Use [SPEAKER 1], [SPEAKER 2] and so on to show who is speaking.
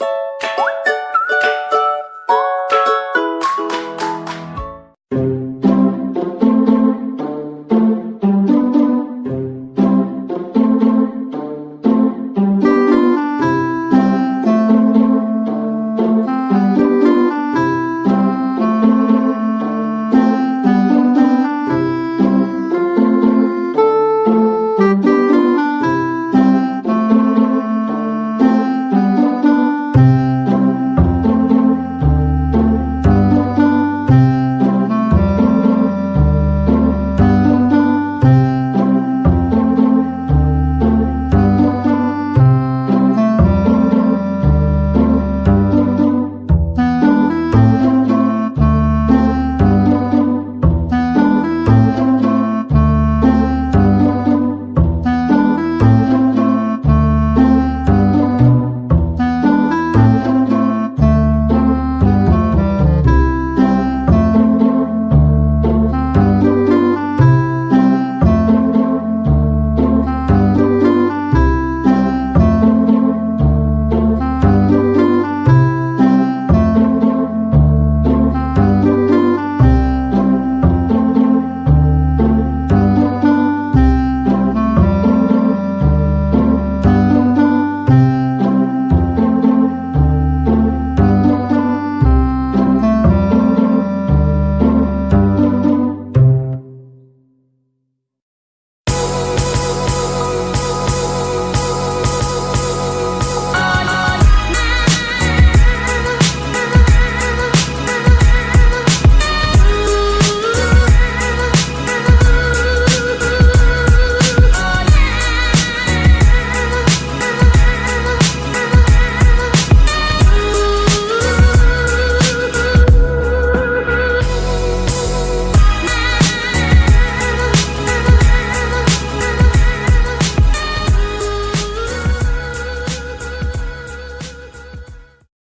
[SPEAKER 1] you